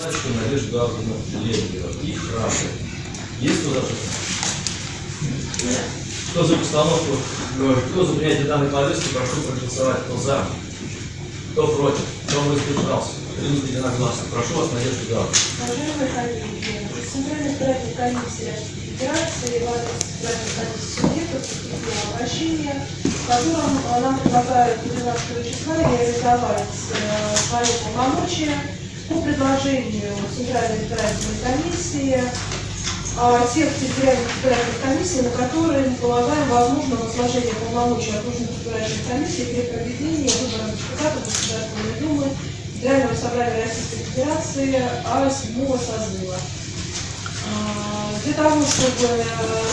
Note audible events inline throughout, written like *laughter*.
Значит, Надежда Гавриловна Лебедева и Храбрый. Есть возражения? Кто за постановку, кто за принятие данной повестки, прошу проголосовать. Кто за? Кто против? Кто воздержался? Принято единогласно. Прошу вас, Надежда Гавриловна. Уважаемые коллеги, Центральная избирательная комиссия Российской Федерации в адрес избирательной комиссии субъектов поступило обращение, в котором нам предлагают 12 числа реализовать э, свои полномочия по предложению Центральной избирательной комиссии а, тех территориальных избирательных комиссий, на которые мы полагаем возможно возложение полномочий окружных избирательных комиссий при проведении выборов депутатов Государственной Думы Федерального собрания Российской Федерации А 7 созыва. А, Для того, чтобы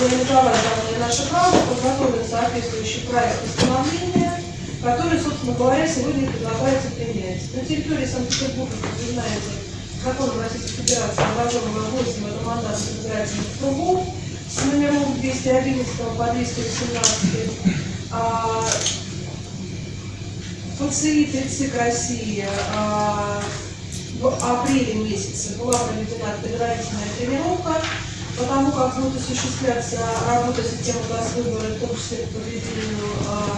реализовать данное наше право, подготовлен соответствующий проект постановления, который, собственно говоря, сегодня предлагается принять. На территории Санкт-Петербурга, как вы знаете, законом Российской Федерации образовано 8 одномандатных избирательных кругов с номеров 211 по 218. А, ФЦИ «Тридцик России» а, в апреле месяце была проведена предварительная тренировка, потому как будет осуществляться работа системы госвыбора, в том числе по подведению а,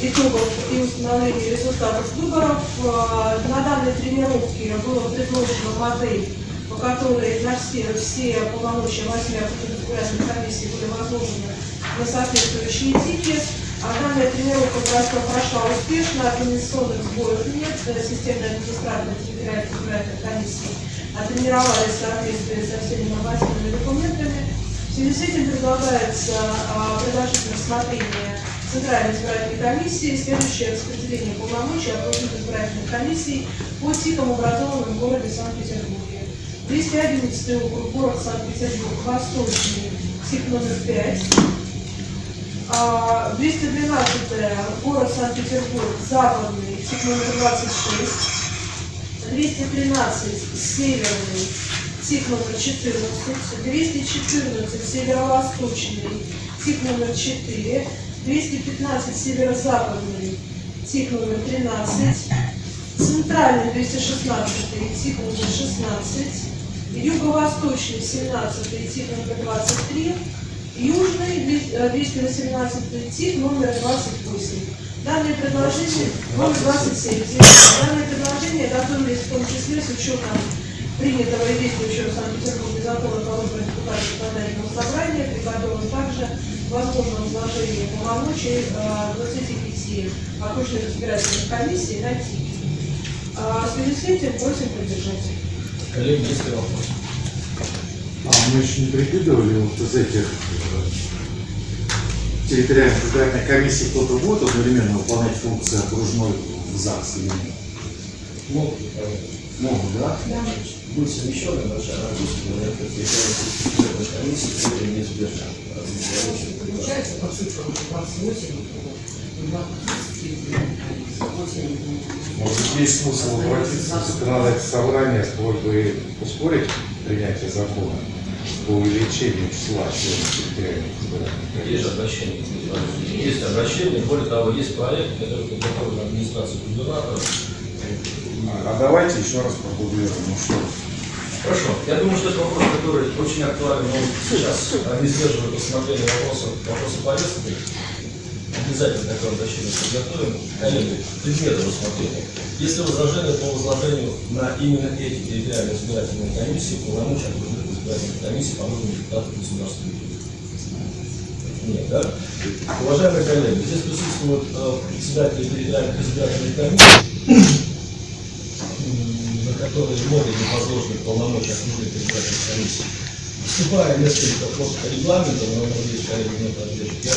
итогов и установлению результатов выборов. А, На данной тренировке была предложена модель, по которой на все, все полномочия восьми избирательных комиссий были возложены на соответствующие типы. А данная тренировка прошла, прошла успешно, организационных сбоев нет, э, системная администратор территориальной избирательной комиссии оттренировались в соответствии со всеми нормативными документами. В связи с этим предлагается а, предложить на рассмотрение Центральной избирательной комиссии следующее распределение полномочий окружных избирательных комиссий по типам, образованным в городе Санкт-Петербурге. 211 округ, город Санкт-Петербург, Восточный, тип номер 5. А, 212 город Санкт-Петербург, Западный, тип номер 26. 213 Северный, тип номер 14. 214 Северо-Восточный, тип номер 4. 215 Северо-Западный, тип номер 13. Центральный 216 тип номер 16. Юго-Восточный 17 тип номер 23. Южный э, 218 тип номер 28. Данные предложения, номер 27, данные предложения готовились в том числе с учетом принятого и действующего в Санкт-Петербурге закона по выборам депутатов законодательного собрания, при также возможно возложение полномочий э, 25 окружных избирательных комиссий на ТИК. А В связи с этим просим поддержать. Коллеги, есть ли вопросы? А мы еще не прикидывали вот из этих э, территориальных избирательных комиссий кто-то будет одновременно выполнять функции окружной в ЗАГС или нет? Ну, э, Могут, да? будет совмещенная большая нагрузка на это территориальной комиссии, которая неизбежна. Получается, по цифрам 28, 28. Может, есть смысл обратиться в законодательное собрание с просьбой ускорить принятие закона по увеличению числа членов территориальных избирательных Есть обращение. Есть обращение, более того, есть проект, который подготовлен администрацией губернатора. А давайте еще раз продублируем. Ну что, Хорошо. Я думаю, что это вопрос, который очень актуален. Он сейчас не сдерживает рассмотрение вопроса, вопроса повестки. Обязательно такое обращение подготовим. Коллеги, предметы рассмотрения. Есть ли возражения по возложению на именно эти территориальные избирательные комиссии полномочия окружных избирательных комиссий по выборам депутатов Государственной Думы? Нет, да? Уважаемые коллеги, здесь присутствуют э, председатели территориальных избирательных комиссий, м, на которые могут быть возложены полномочия окружных избирательных комиссий. Вступая несколько просто по регламенту, но надеюсь, коллеги не поддержат, я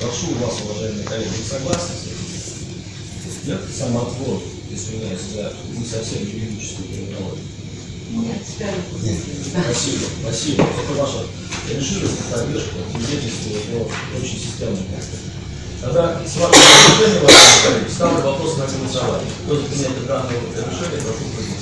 прошу вас, уважаемые коллеги, вы согласны с этим? Нет? Самоотвод, извиняюсь за не совсем юридическую терминологию. Нет, теперь Спасибо, спасибо. Это ваша решимость, поддержка, свидетельствует о очень системном. Тогда с вашего разрешения, уважаемые коллеги, ставлю вопрос на голосование. Кто за принятие данного решения, прошу проголосовать.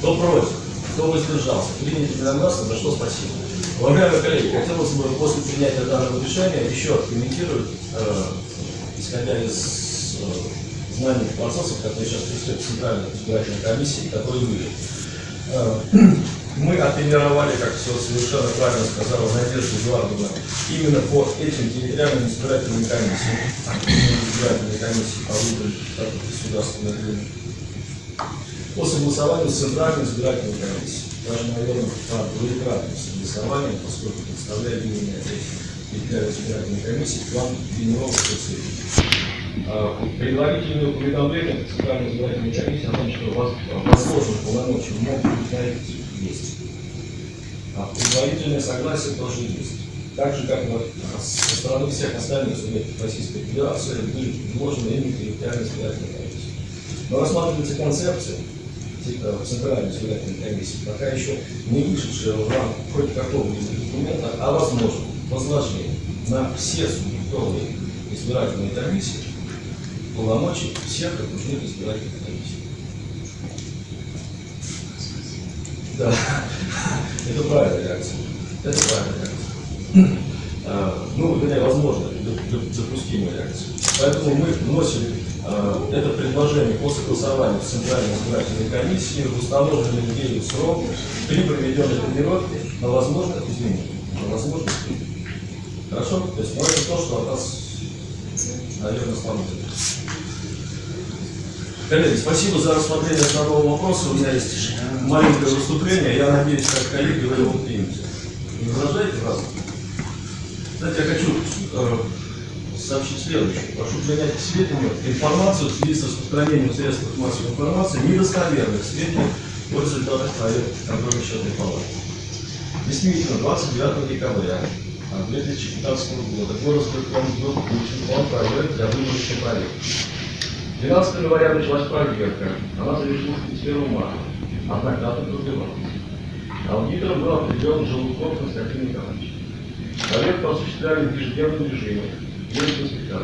Кто против? Кто воздержался? Принято единогласно, за что спасибо. Уважаемые коллеги, хотелось бы после принятия данного решения еще комментировать, э, исходя из э, знаний процессов, которые сейчас происходят в Центральной избирательной комиссии, которые были. *clears throat* оттренировали, как все совершенно правильно сказала Надежда Эдуардовна, именно по этим территориальным избирательным комиссиям, избирательные комиссии по выборам думы, по согласованию с Центральной избирательной комиссией. Даже, наверное, по двоекратному согласованию, поскольку представляю этой территориальной избирательной комиссии, план тренировок специфики. А, Предварительное уведомление Центральной избирательной комиссии о том, что воз- возложенные полномочия могут быть на эти есть. А предварительное согласие тоже есть. Так же, как вот со стороны всех остальных субъектов Российской Федерации были вложены именно территориальные избирательные комиссии. Но рассматривается концепция Центральной избирательной комиссии, пока еще не вышедшая в рамку хоть какого-либо документа, а возможно возложение на все субъектовые избирательные комиссии полномочий всех окружных избирательных комиссий. Да, это правильная реакция. Это правильная реакция. А, Ну, вернее, возможно, доп- доп- допустимая реакция. Поэтому мы вносим это предложение по согласованию с Центральной избирательной комиссией в установленный ею срок при проведенной тренировке на возможных изменениях. На возможных. Хорошо? То есть, ну, это то, что от нас, наверное, становится. Коллеги, спасибо за рассмотрение основного вопроса. У меня есть маленькое выступление. Я надеюсь, как коллеги, вы его примете. Не возражаете, раз? Знаете, я хочу э, сообщить следующее. Прошу принять к сведению информацию в связи с распространением в средствах массовой информации недостоверных сведений о результатах проверки контрольной счетной палаты. Действительно, 29 декабря 2015 года Горосберкомбюро получил план проверки для выборочной проверки. 12 января началась проверка. Она завершилась 31 марта. Однако дата продлевалась. Аудитором был определен Желудков Константин Николаевич. Проверку осуществляли в ежедневном режиме. Есть инспектор.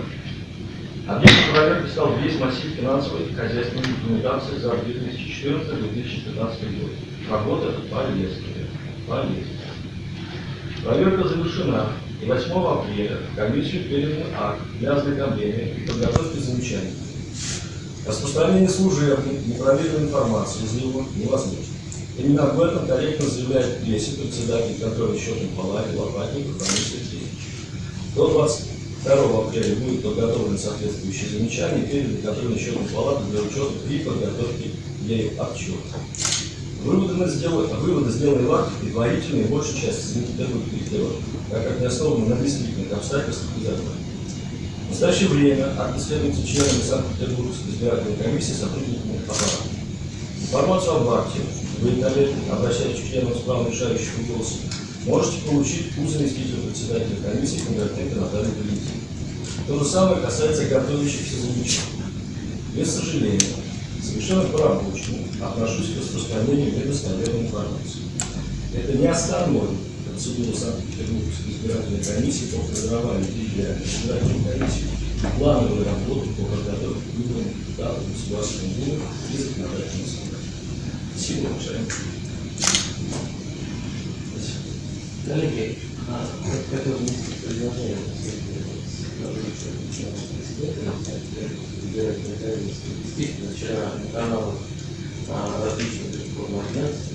Объектом проверки стал весь массив финансовой и хозяйственной документации за 2014-2015 год. Работа полезная. Полезная. Проверка завершена. И 8 апреля комиссию передан акт для ознакомления и подготовки замечаний. Распространение служебной, непроверенной информации из него невозможно. Именно об этом корректно заявляет прессе председатель контроля счетной палаты Лопатников Роман Сергеевич. До 22 апреля будет подготовлен соответствующие замечания и переданы контрольной счетной палаты для учета при подготовке ею отчета. Выводы, сделаны, выводы сделаны в акте предварительные, большей части Санкт-Петербург корректировки, так как не основаны на действительных обстоятельствах и законах. В настоящее время акт исследуется членами Санкт-Петербургской избирательной комиссии сотрудниками аппарата. Информацию об акте вы, обращаясь к членам справа решающего голоса, можете получить у заместителя председателя комиссии Кондратенко Натальи Валентиновны. То же самое касается готовящихся замечаний. Без сожаления, совершенно по-рабочему отношусь к распространению недостоверной информации. Это не остановит процедуру Санкт-Петербургской избирательной комиссии по формированию территориальной избирательной комиссии плановой работы по подготовке к выборам депутатов Государственной Думы и законодательного собрания. Спасибо, уважаемые. Коллеги, я хотел внести предложение Действительно, вчера на каналах различных электронных агентств,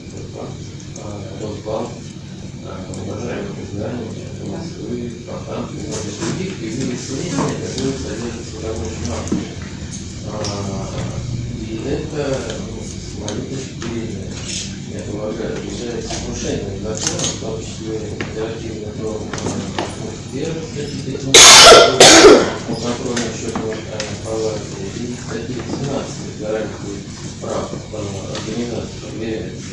Росбанк, уважаемых изданий, Москвы, Фонтанки и многих других появились сведения, которые содержатся в рабочем акте. А, И это, ну, с моей точки зрения, я полагаю, является нарушением закона, в том числе федеративных норм первых статьи по контролю счетной палаты и статьи 17 гарантии прав организации проверяется.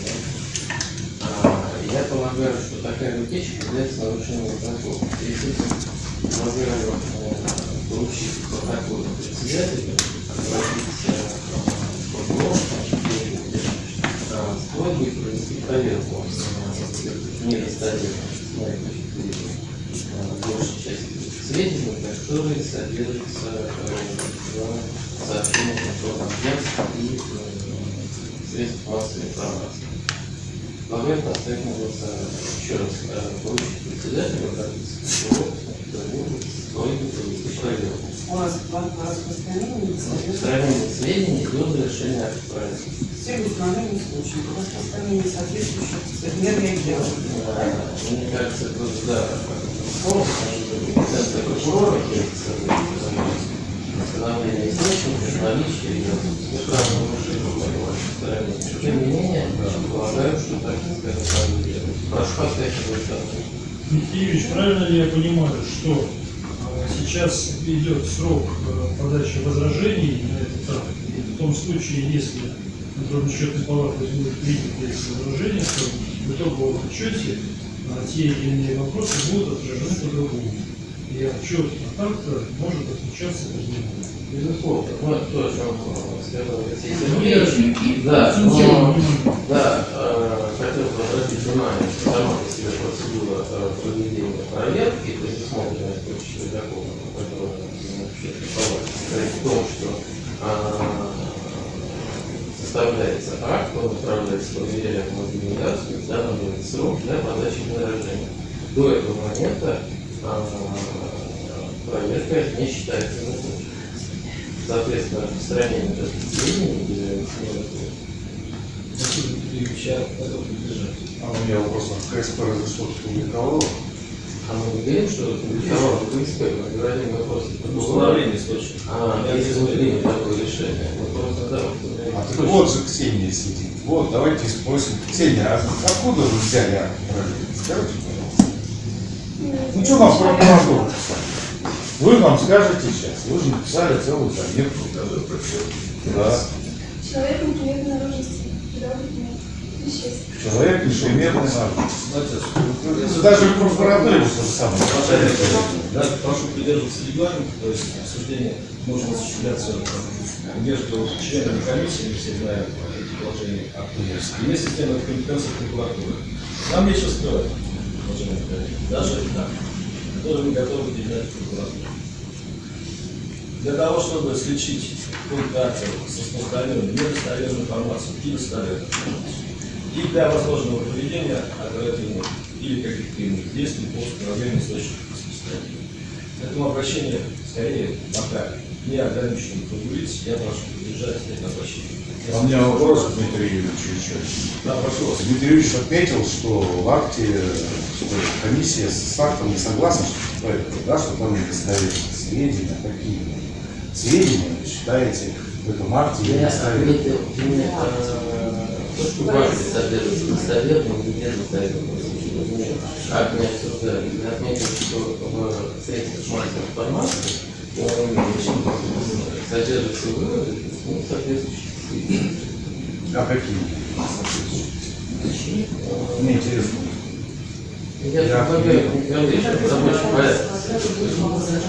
А, Я полагаю, что такая утечка является нарушением закона. В связи с этим предлагаю э, поручить протокол председателя обратиться в прокурор, а, с просьбой провести проверку э, точки зрения, э, большей части сведений, которые содержатся э, в сообщениях информагентств и э, средств массовой информации. Поэтому оставим голосование. Еще раз э, поручить председателю обратиться к прокурору кто-нибудь что-нибудь провести проверку. У нас план по распространению несоответствующих Сохранение сведений до завершения акта проекта. всех установленных несоответствующих мер реагирования. Мне кажется, это да, компетенция прокурора, установление источников, наличие моего стороны. Тем не менее, полагаю, что так, скажем, делать. Прошу поставить Юрьевич, правильно ли я понимаю, что э, сейчас идет срок э, подачи возражений на этот и в том случае, если контрольно-счетная палата будет принять эти возражения, то в итоговом отчете э, те или иные вопросы будут отражены по-другому. И отчет от акта может отличаться по-другому. Безусловно. Ну, это то, о чем э, сказал Алексей Ну, Сергеевич. Да, но, внимание. да, э, хотел бы обратить внимание, что сама по себе процедура э, проведения проверки, предусмотренная в том числе законом, который общественной палате, состоит в том, что э, акт, он отправляется проверяемому организацию, устанавливается срок для подачи возражения. До этого момента э, проверка не считается законченной. Соответственно, распространение является незаконным. Василий Дмитриевич, готов поддержать. А у меня вопрос, а КСП разрешил публиковало? А мы не говорим, что КСП, мы говорим вопрос Установление источника. А, мы примем такое решение, мы просто, да, А так вот же Ксения сидит. Вот, давайте спросим. Ксения, а откуда вы взяли проверки? Скажите, пожалуйста. Ну что нам прокуратура? Вы нам скажете сейчас. Вы же написали целую заметку. Да. Человек неприметной наружности. Человек наружности. Знаете, Даже в вот то же самое. Прошу придерживаться регламента, то есть обсуждение может осуществляться между членами комиссии, все знаем эти положения акта. И вместе с тем это компетенция прокуратуры. Нам нечего скрывать, уважаемые коллеги, даже так, которые мы готовы передать в прокуратуру. Для того, чтобы сличить пункт акта с распространением недостоверной информации и достоверной и для возможного проведения оперативных или каких-то иных действий по установлению источников распространения. Поэтому обращение скорее пока не ограниченным кругу лиц, я прошу поддержать это обращение. А у меня вопрос к Дмитрию Юрьевичу еще. Да, прошу вас. Дмитрий Юрьевич отметил, что в акте что комиссия с актом не согласна, что, да, что там недостоверные сведения. Какие сведения считаете в этом акте Я именно э, то, что в акте содержится достоверным и недостоверным. Акт не обсуждали. Я отметил, что в средствах массовой информации содержатся выводы, ну, соответствующие. А какие? Мне интересно. Я предлагаю.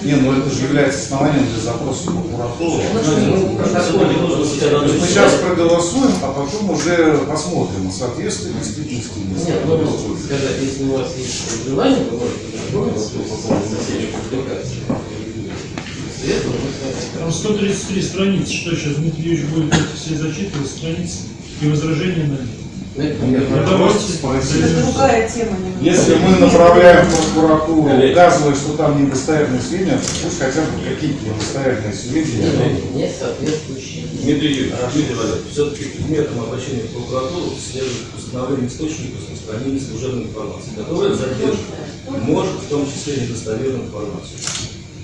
Не, ну это же является основанием для запроса в прокуратуру. Ну, То есть мы сейчас проголосуем, а потом уже посмотрим, соответствует ли действительности. Нет, ну, если у вас есть желание, вы можете познакомиться по поводу соседней публикации. После этого мы с вами Там 133 страницы, что сейчас Дмитрий Юрьевич будет эти все зачитывать страницы и возражения на них. Нет. Если мы направляем в прокуратуру, указывая, что там недостоверные сведения, пусть хотя бы какие-то недостоверные сведения. не, не соответствующие. Дмитрий Юрьевич, все-таки предметом обращения в прокуратуру следует установление источников распространения служебной информации, которая задерживает, может в том числе недостоверную информацию.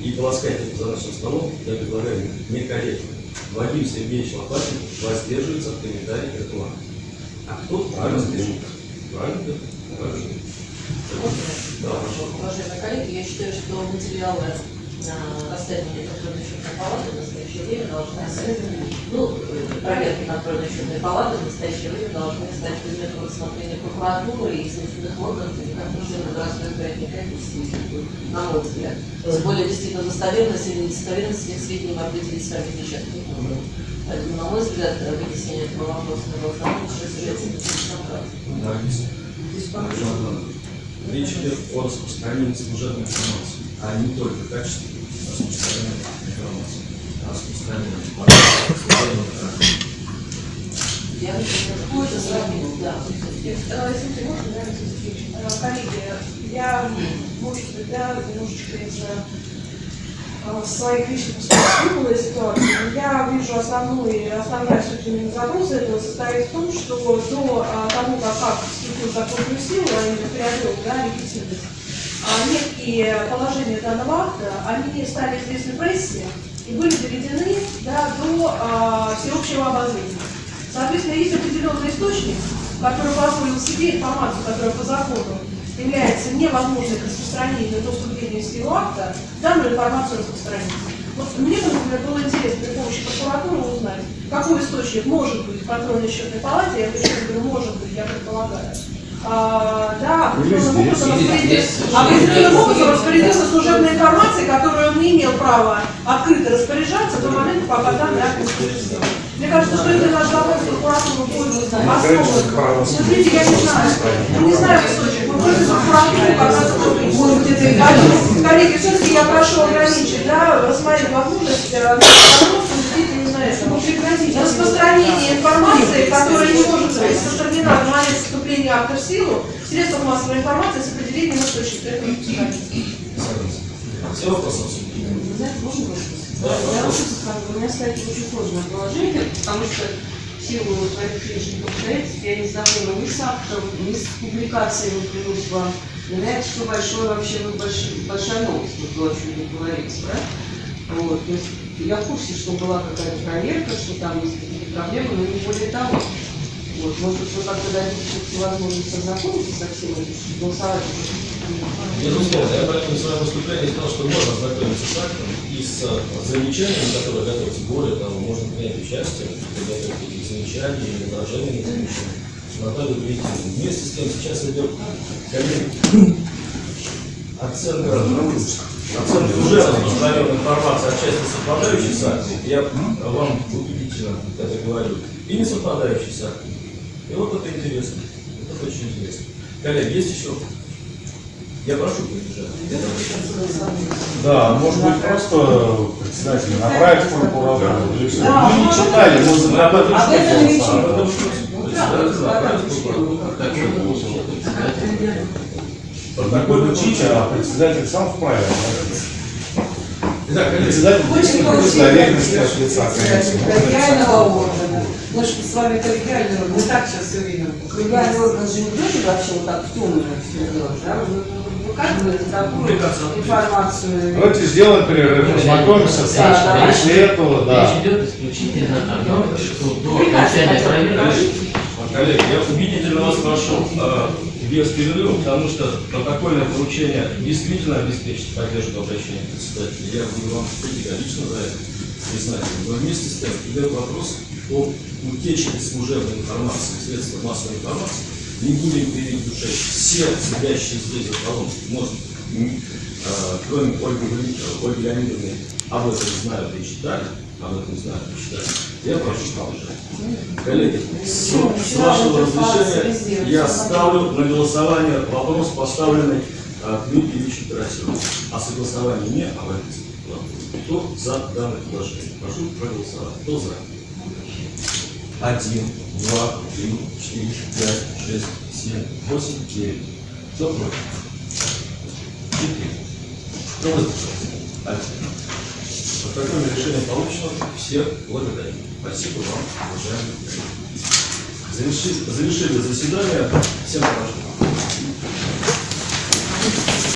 И полоскать это за нашим столом я предлагаю некорректно. Вадим Сергеевич Лопатин воздерживается от комментариев к этому акту. А кто правильно делает? Правильно? Правильно. Да, прошу. Уважаемые коллеги, я считаю, что материалы э, расследования контрольной счетной палаты в настоящее время должны ну, э, проверки контрольной счетной палаты в настоящее время должны стать предметом рассмотрения прокуратуры и следственных органов, и не членов городской избирательной комиссии, на мой взгляд. Тем более, действительно, достоверность или недостоверность этих сведений мы определить с вами сейчас не. Поэтому, на мой взгляд, вынесение этого вопроса на голосование является Магистр. Речь идет о распространении служебной информации, а не только качественной распространения информации, а распространении служебной информации. Я, какое-то сравнение, да. Э, Если ты можешь, да? Э, Коллеги, я, может быть, да, немножечко из э, своих личных выпала но я вижу основной, основная суть именно запроса этого состоит в том, что до а, того, как вступил в законную силу, а именно приобрел да, легитимность, а, некие положения данного акта, они стали известны прессе и были доведены да, до а, всеобщего обозрения. Соответственно, есть определенный источник, который позволил себе информацию, которая по закону является невозможной к распространению до вступления в силу акта, данную информацию распространить. Вот мне, например, было интересно при помощи прокуратуры узнать, какой источник может быть в контрольной счетной палате, я почему говорю, может быть, я предполагаю. А, да, определенным образом определенным образом распорядился служебной информацией, которую он не имел права открыто распоряжаться до момента, пока данный акт не силу. Мне кажется, что это наш вопрос в прокуратуру будет основан. Смотрите, я не знаю, я не знаю источник, это и Коллеги, Коллеги, все-таки я прошу ограничить, да, рассмотреть возможность э, чтобы прекратить распространение информации, которая не может быть распространена в момент вступления в силу, в средствах массовой информации с определением источника. Это. Все вопросы? Знаете, можно вопрос? Да, у меня стоит очень сложное положение, потому что силу своих личных обстоятельств я не знакома ни с актом, ни с публикацией, клянусь вам. Это что большое вообще ну, больш- большая новость, вот то, о чем вы говорите, да? Вот, то есть я в курсе, что была какая-то проверка, что там есть какие-то проблемы, но не более того. Вот, может быть, вы как-то дадите все-таки возможность ознакомиться со всем этим, голосовать Безусловно, я поэтому в своем выступлении сказал, что можно ознакомиться с актом и с э, замечаниями, которые готовятся. Более того, можно принять участие в подготовке этих замечаний или возражений на замечания. Наталью Валентиновну. Вместе с тем сейчас идет коллеги, оценка, оценка уже распространенной информации отчасти совпадающей с актом. Я вам убедительно это говорю. И не совпадающей с актом. И вот это интересно. Это очень интересно. Коллеги, есть еще я прошу поддержать. Да, может быть, просто председатель направить в прокуратуру. Да, Мы не читали, мы за Об этом речи Протокол учить, а председатель сам вправе. Итак, Председатель Очень действует доверенности от лица комиссии. коллегиального органа. Мы же с вами коллегиальный орган, мы так сейчас все видим. Коллегиальный орган же не будет вообще вот так в темную все делать, да? Вы выкатываете такую информацию. Давайте сделаем перерыв, познакомимся с Да, После этого, да. Речь идет исключительно о том, что до окончания проверки коллеги, я убедительно вас прошу э, без перерыва, потому что протокольное поручение действительно обеспечит поддержку обращения председателя. Я буду вам категорично за это признателен. Но вместе с тем идет вопрос о утечке служебной информации, в средствах массовой информации. Не будем душой. Все сидящие здесь за столом, может, э, кроме Ольги, Ольги Леонидовны, об этом знают и читали, об этом знают и читали. Я прошу поддержать. Коллеги, с, с вашего разрешения я ставлю на голосование вопрос, поставленный э, к Дмитрию Ильичу Тарасеву о согласовании не об этом. Кто за данное предложение? Прошу проголосовать. Кто за? Один, два, три, четыре, пять, шесть, семь, восемь, девять. Кто против? Четыре. Кто воздержался? Один. Протокольное решение получено. Всех благодарю. Спасибо вам, уважаемые коллеги. Завершили, завершили заседание. Всем хорошо.